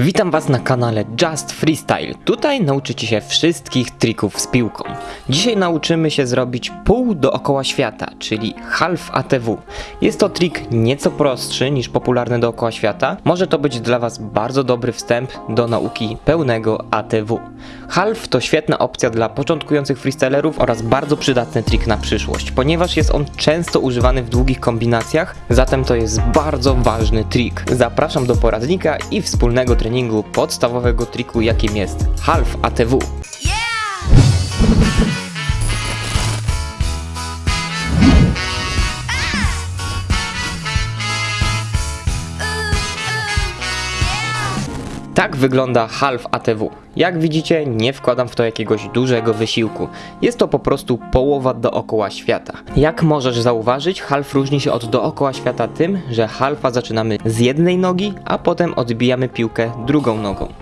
Witam Was na kanale Just Freestyle. Tutaj nauczycie się wszystkich trików z piłką. Dzisiaj nauczymy się zrobić pół dookoła świata, czyli half ATW. Jest to trik nieco prostszy niż popularny dookoła świata. Może to być dla Was bardzo dobry wstęp do nauki pełnego ATW. Half to świetna opcja dla początkujących freestylerów oraz bardzo przydatny trik na przyszłość, ponieważ jest on często używany w długich kombinacjach, zatem to jest bardzo ważny trik. Zapraszam do poradnika i wspólnego treningu podstawowego triku jakim jest half ATW. Tak wygląda half ATW. Jak widzicie, nie wkładam w to jakiegoś dużego wysiłku. Jest to po prostu połowa dookoła świata. Jak możesz zauważyć, half różni się od dookoła świata tym, że halfa zaczynamy z jednej nogi, a potem odbijamy piłkę drugą nogą.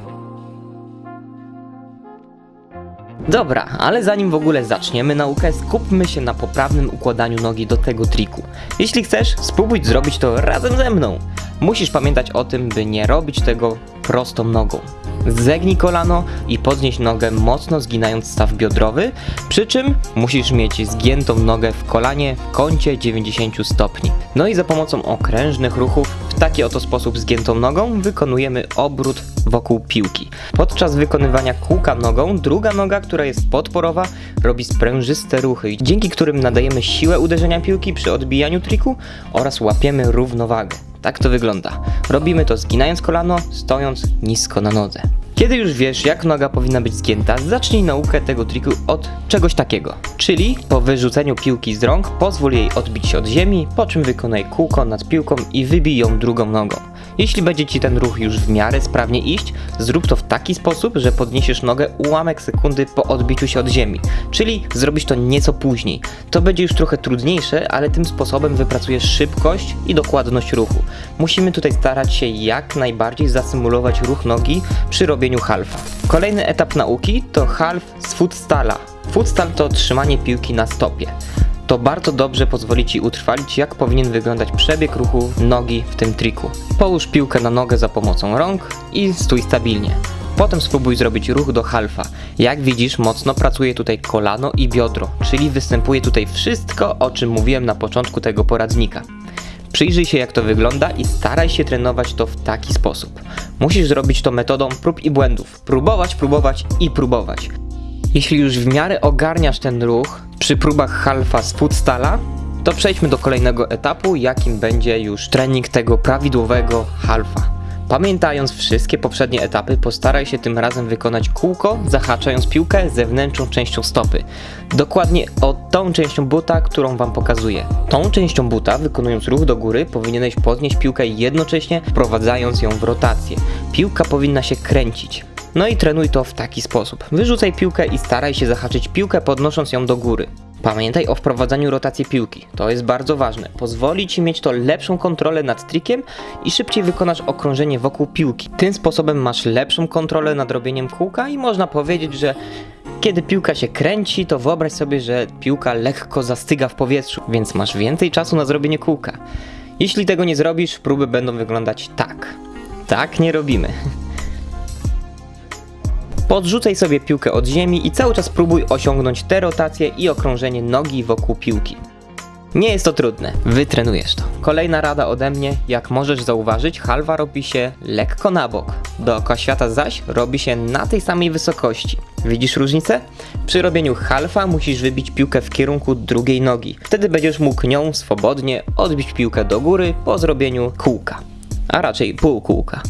Dobra, ale zanim w ogóle zaczniemy naukę, skupmy się na poprawnym układaniu nogi do tego triku. Jeśli chcesz, spróbuj zrobić to razem ze mną. Musisz pamiętać o tym, by nie robić tego prostą nogą. Zegnij kolano i podnieś nogę mocno zginając staw biodrowy, przy czym musisz mieć zgiętą nogę w kolanie w kącie 90 stopni. No i za pomocą okrężnych ruchów w taki oto sposób zgiętą nogą wykonujemy obrót wokół piłki. Podczas wykonywania kółka nogą, druga noga, która jest podporowa, robi sprężyste ruchy, dzięki którym nadajemy siłę uderzenia piłki przy odbijaniu triku oraz łapiemy równowagę. Tak to wygląda. Robimy to zginając kolano, stojąc nisko na nodze. Kiedy już wiesz, jak noga powinna być zgięta, zacznij naukę tego triku od czegoś takiego. Czyli po wyrzuceniu piłki z rąk, pozwól jej odbić się od ziemi, po czym wykonaj kółko nad piłką i wybij ją drugą nogą. Jeśli będzie Ci ten ruch już w miarę sprawnie iść, zrób to w taki sposób, że podniesiesz nogę ułamek sekundy po odbiciu się od ziemi, czyli zrobisz to nieco później. To będzie już trochę trudniejsze, ale tym sposobem wypracujesz szybkość i dokładność ruchu. Musimy tutaj starać się jak najbardziej zasymulować ruch nogi przy robieniu halfa. Kolejny etap nauki to half z footstala. Footstal to trzymanie piłki na stopie to bardzo dobrze pozwoli Ci utrwalić, jak powinien wyglądać przebieg ruchu nogi w tym triku. Połóż piłkę na nogę za pomocą rąk i stój stabilnie. Potem spróbuj zrobić ruch do halfa. Jak widzisz, mocno pracuje tutaj kolano i biodro, czyli występuje tutaj wszystko, o czym mówiłem na początku tego poradnika. Przyjrzyj się jak to wygląda i staraj się trenować to w taki sposób. Musisz zrobić to metodą prób i błędów. Próbować, próbować i próbować. Jeśli już w miarę ogarniasz ten ruch przy próbach halfa z footstala, to przejdźmy do kolejnego etapu, jakim będzie już trening tego prawidłowego halfa. Pamiętając wszystkie poprzednie etapy, postaraj się tym razem wykonać kółko, zahaczając piłkę zewnętrzną częścią stopy. Dokładnie o tą częścią buta, którą Wam pokazuję. Tą częścią buta, wykonując ruch do góry, powinieneś podnieść piłkę jednocześnie wprowadzając ją w rotację. Piłka powinna się kręcić. No i trenuj to w taki sposób. Wyrzucaj piłkę i staraj się zahaczyć piłkę podnosząc ją do góry. Pamiętaj o wprowadzaniu rotacji piłki. To jest bardzo ważne. Pozwoli Ci mieć to lepszą kontrolę nad trikiem i szybciej wykonasz okrążenie wokół piłki. Tym sposobem masz lepszą kontrolę nad robieniem kółka i można powiedzieć, że kiedy piłka się kręci, to wyobraź sobie, że piłka lekko zastyga w powietrzu, więc masz więcej czasu na zrobienie kółka. Jeśli tego nie zrobisz, próby będą wyglądać tak. Tak nie robimy. Podrzucaj sobie piłkę od ziemi i cały czas próbuj osiągnąć te rotacje i okrążenie nogi wokół piłki. Nie jest to trudne, wytrenujesz to. Kolejna rada ode mnie, jak możesz zauważyć, halwa robi się lekko na bok. Dookoła świata zaś robi się na tej samej wysokości. Widzisz różnicę? Przy robieniu halfa musisz wybić piłkę w kierunku drugiej nogi. Wtedy będziesz mógł nią swobodnie odbić piłkę do góry po zrobieniu kółka. A raczej półkółka.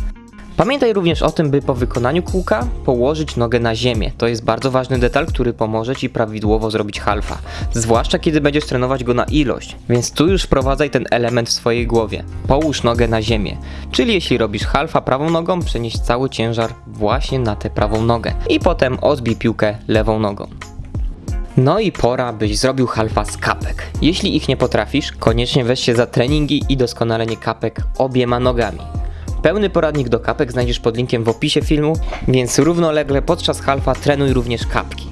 Pamiętaj również o tym, by po wykonaniu kółka położyć nogę na ziemię. To jest bardzo ważny detal, który pomoże Ci prawidłowo zrobić halfa. Zwłaszcza kiedy będziesz trenować go na ilość. Więc tu już wprowadzaj ten element w swojej głowie. Połóż nogę na ziemię. Czyli jeśli robisz halfa prawą nogą, przenieś cały ciężar właśnie na tę prawą nogę. I potem odbij piłkę lewą nogą. No i pora, byś zrobił halfa z kapek. Jeśli ich nie potrafisz, koniecznie weź się za treningi i doskonalenie kapek obiema nogami. Pełny poradnik do kapek znajdziesz pod linkiem w opisie filmu, więc równolegle podczas halfa trenuj również kapki.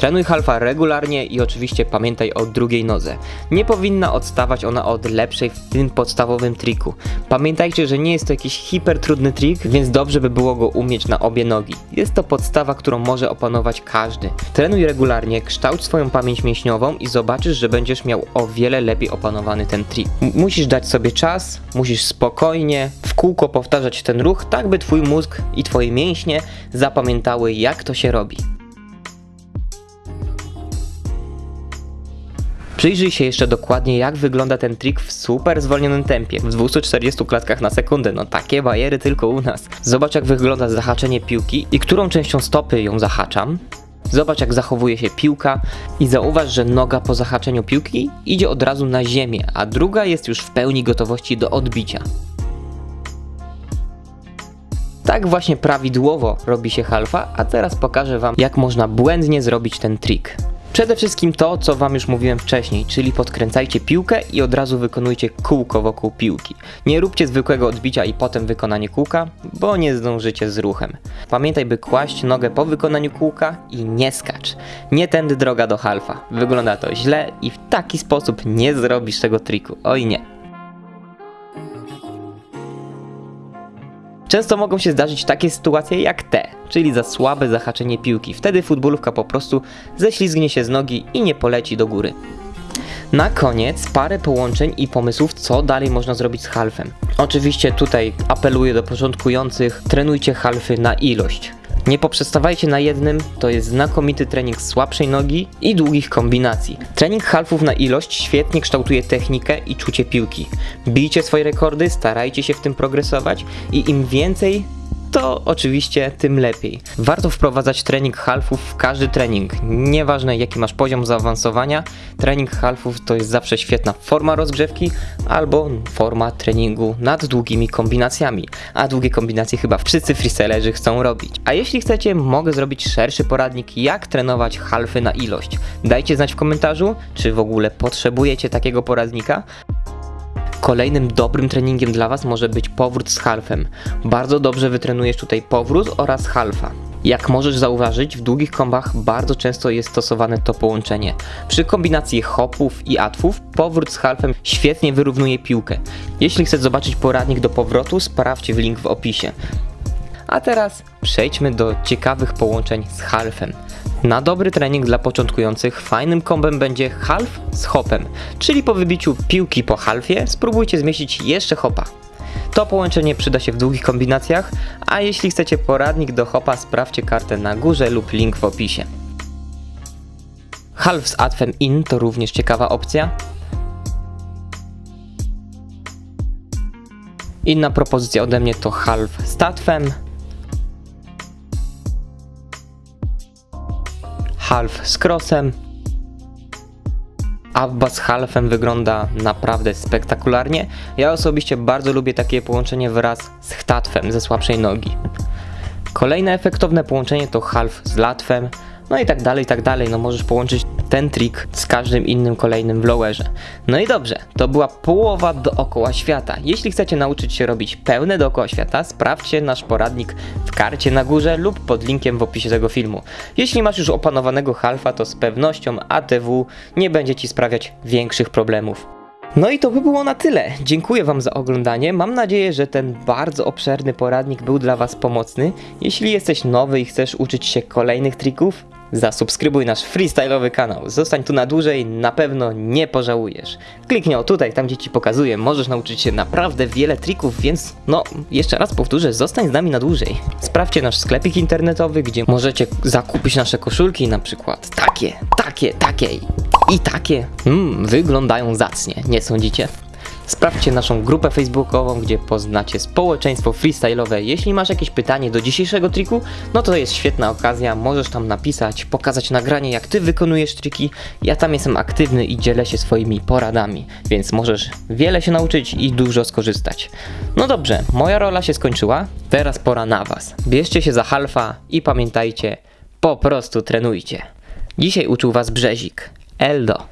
Trenuj halfa regularnie i oczywiście pamiętaj o drugiej nodze. Nie powinna odstawać ona od lepszej w tym podstawowym triku. Pamiętajcie, że nie jest to jakiś hipertrudny trik, więc dobrze by było go umieć na obie nogi. Jest to podstawa, którą może opanować każdy. Trenuj regularnie, kształć swoją pamięć mięśniową i zobaczysz, że będziesz miał o wiele lepiej opanowany ten trik. M- musisz dać sobie czas, musisz spokojnie, w kółko powtarzać ten ruch, tak by twój mózg i twoje mięśnie zapamiętały jak to się robi. Przyjrzyj się jeszcze dokładnie jak wygląda ten trik w super zwolnionym tempie, w 240 klatkach na sekundę, no takie bajery tylko u nas. Zobacz jak wygląda zahaczenie piłki i którą częścią stopy ją zahaczam. Zobacz jak zachowuje się piłka i zauważ, że noga po zahaczeniu piłki idzie od razu na ziemię, a druga jest już w pełni gotowości do odbicia. Tak właśnie prawidłowo robi się halfa, a teraz pokażę Wam jak można błędnie zrobić ten trik. Przede wszystkim to, co Wam już mówiłem wcześniej, czyli podkręcajcie piłkę i od razu wykonujcie kółko wokół piłki. Nie róbcie zwykłego odbicia i potem wykonanie kółka, bo nie zdążycie z ruchem. Pamiętaj, by kłaść nogę po wykonaniu kółka i nie skacz. Nie tędy droga do halfa. Wygląda to źle i w taki sposób nie zrobisz tego triku. Oj nie. Często mogą się zdarzyć takie sytuacje jak te, czyli za słabe zahaczenie piłki. Wtedy futbolówka po prostu ześlizgnie się z nogi i nie poleci do góry. Na koniec parę połączeń i pomysłów, co dalej można zrobić z halfem. Oczywiście tutaj apeluję do początkujących, trenujcie halfy na ilość. Nie poprzestawajcie na jednym, to jest znakomity trening słabszej nogi i długich kombinacji. Trening halfów na ilość świetnie kształtuje technikę i czucie piłki. Bijcie swoje rekordy, starajcie się w tym progresować i im więcej to oczywiście tym lepiej. Warto wprowadzać trening halfów w każdy trening. Nieważne jaki masz poziom zaawansowania, trening halfów to jest zawsze świetna forma rozgrzewki albo forma treningu nad długimi kombinacjami. A długie kombinacje chyba wszyscy freestylerzy chcą robić. A jeśli chcecie, mogę zrobić szerszy poradnik jak trenować halfy na ilość. Dajcie znać w komentarzu, czy w ogóle potrzebujecie takiego poradnika. Kolejnym dobrym treningiem dla Was może być powrót z halfem. Bardzo dobrze wytrenujesz tutaj powrót oraz halfa. Jak możesz zauważyć, w długich kombach bardzo często jest stosowane to połączenie. Przy kombinacji hopów i atwów, powrót z halfem świetnie wyrównuje piłkę. Jeśli chcesz zobaczyć poradnik do powrotu, sprawdź w link w opisie. A teraz przejdźmy do ciekawych połączeń z halfem. Na dobry trening dla początkujących fajnym kombem będzie half z hopem, czyli po wybiciu piłki po halfie spróbujcie zmieścić jeszcze hopa. To połączenie przyda się w długich kombinacjach, a jeśli chcecie poradnik do hopa sprawdźcie kartę na górze lub link w opisie. Half z atwem in to również ciekawa opcja. Inna propozycja ode mnie to half z tatwem. Half z crossem. Abba z halfem wygląda naprawdę spektakularnie. Ja osobiście bardzo lubię takie połączenie wraz z chtatwem ze słabszej nogi. Kolejne efektowne połączenie to half z latwem. No i tak dalej, i tak dalej. No możesz połączyć ten trik z każdym innym kolejnym w lowerze. No i dobrze, to była połowa dookoła świata. Jeśli chcecie nauczyć się robić pełne dookoła świata, sprawdźcie nasz poradnik w karcie na górze lub pod linkiem w opisie tego filmu. Jeśli masz już opanowanego halfa, to z pewnością ATW nie będzie Ci sprawiać większych problemów. No i to by było na tyle. Dziękuję Wam za oglądanie. Mam nadzieję, że ten bardzo obszerny poradnik był dla Was pomocny. Jeśli jesteś nowy i chcesz uczyć się kolejnych trików, zasubskrybuj nasz freestyle'owy kanał. Zostań tu na dłużej, na pewno nie pożałujesz. Kliknij o tutaj, tam gdzie Ci pokazuję. Możesz nauczyć się naprawdę wiele trików, więc no, jeszcze raz powtórzę, zostań z nami na dłużej. Sprawdźcie nasz sklepik internetowy, gdzie możecie zakupić nasze koszulki, na przykład takie, takie, takie i takie. Mmm, wyglądają zacnie, nie sądzicie? Sprawdźcie naszą grupę facebookową, gdzie poznacie społeczeństwo freestyle'owe. Jeśli masz jakieś pytanie do dzisiejszego triku, no to jest świetna okazja, możesz tam napisać, pokazać nagranie jak ty wykonujesz triki. Ja tam jestem aktywny i dzielę się swoimi poradami, więc możesz wiele się nauczyć i dużo skorzystać. No dobrze, moja rola się skończyła, teraz pora na was. Bierzcie się za halfa i pamiętajcie, po prostu trenujcie. Dzisiaj uczył was Brzezik. Eldo.